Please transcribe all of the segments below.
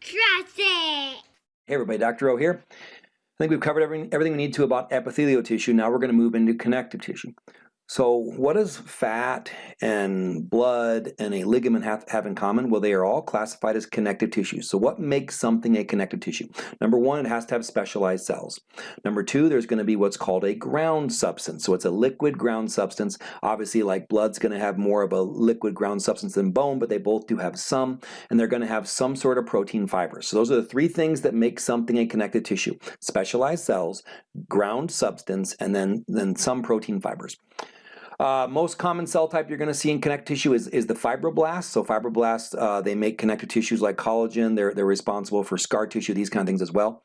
Trust it. Hey everybody, Dr. O here. I think we've covered everything, we need to about epithelial tissue. Now we're going to move into connective tissue. So what does fat and blood and a ligament have, have in common? Well, they are all classified as connective tissue. So what makes something a connective tissue? Number one, it has to have specialized cells. Number two, there's going to be what's called a ground substance. So it's a liquid ground substance. Obviously, like blood's going to have more of a liquid ground substance than bone, but they both do have some, and they're going to have some sort of protein fibers. So those are the three things that make something a connective tissue. Specialized cells, ground substance, and then, then some protein fibers. Uh, most common cell type you're going to see in connective tissue is, is the fibroblasts. So fibroblasts, uh, they make connective tissues like collagen. They're, they're responsible for scar tissue, these kind of things as well.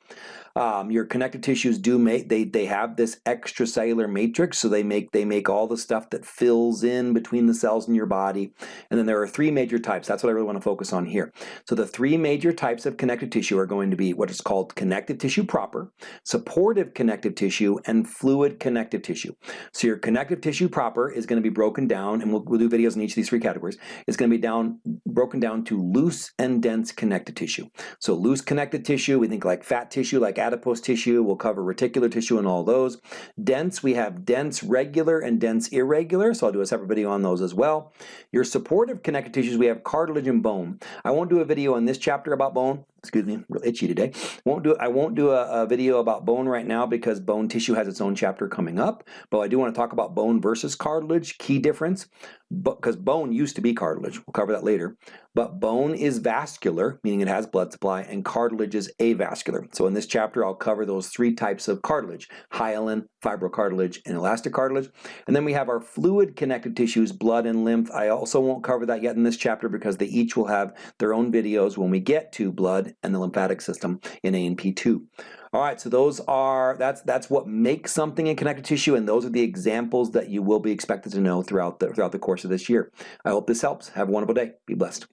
Um, your connective tissues do make they they have this extracellular matrix, so they make they make all the stuff that fills in between the cells in your body. And then there are three major types. That's what I really want to focus on here. So the three major types of connective tissue are going to be what is called connective tissue proper, supportive connective tissue, and fluid connective tissue. So your connective tissue proper is going to be broken down, and we'll, we'll do videos in each of these three categories. It's going to be down broken down to loose and dense connective tissue. So loose connective tissue, we think like fat tissue, like adipose tissue, we'll cover reticular tissue and all those. Dense, we have dense regular and dense irregular, so I'll do a separate video on those as well. Your supportive connective tissues, we have cartilage and bone. I won't do a video in this chapter about bone, excuse me, real itchy today. Won't do I won't do a, a, video about bone right now because bone tissue has its own chapter coming up. But I do want to talk about bone versus cartilage, key difference. Because bone used to be cartilage, we'll cover that later. But bone is vascular, meaning it has blood supply, and cartilage is avascular. So in this chapter, I'll cover those three types of cartilage: hyaline, fibrocartilage, and elastic cartilage. And then we have our fluid connective tissues, blood and lymph. I also won't cover that yet in this chapter because they each will have their own videos when we get to blood and the lymphatic system in A&P2. All right, so those are, that's, that's what makes something in connective tissue, and those are the examples that you will be expected to know throughout the, throughout the course of this year. I hope this helps. Have a wonderful day. Be blessed.